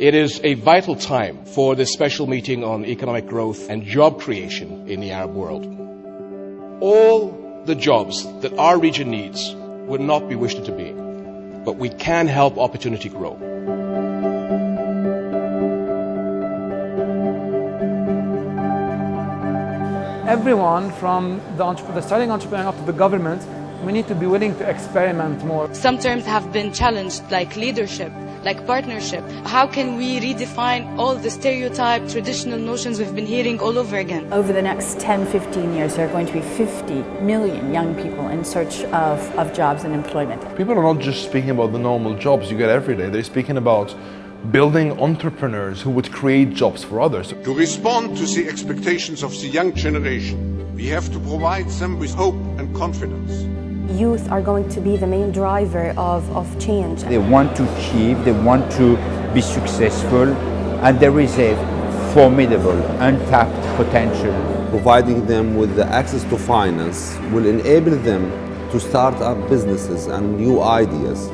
It is a vital time for this special meeting on economic growth and job creation in the Arab world. All the jobs that our region needs would not be wished it to be, but we can help opportunity grow. everyone from the, the, starting entrepreneur up to the government, we need to be willing to experiment more. Some terms have been challenged, like leadership, like partnership. How can we redefine all the stereotype, traditional notions we've been hearing all over again? Over the next 10, 15 years, there are going to be 50 million young people in search of, of jobs and employment. People are not just speaking about the normal jobs you get every day, they're speaking about building entrepreneurs who would create jobs for others. To respond to the expectations of the young generation, we have to provide them with hope and confidence. Youth are going to be the main driver of, of change. They want to achieve, they want to be successful, and there is a formidable, untapped potential. Providing them with the access to finance will enable them to start up businesses and new ideas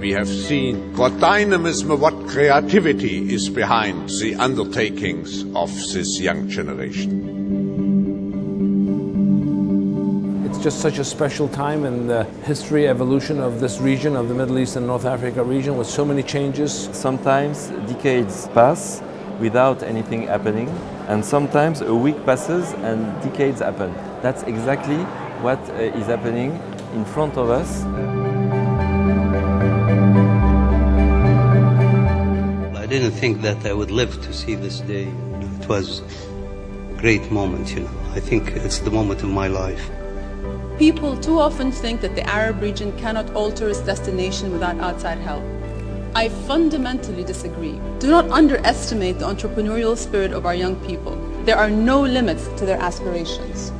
we have seen what dynamism, what creativity is behind the undertakings of this young generation. Just such a special time in the history, evolution of this region, of the Middle East and North Africa region with so many changes. Sometimes decades pass without anything happening and sometimes a week passes and decades happen. That's exactly what uh, happening in front of us. I didn't think that I would live to see this day. It was a great moment, you know. I think it's the moment of my life. People too often think that the Arab region cannot alter its destination without outside help. I fundamentally disagree. Do not underestimate the entrepreneurial spirit of our young people. There are no limits to their aspirations.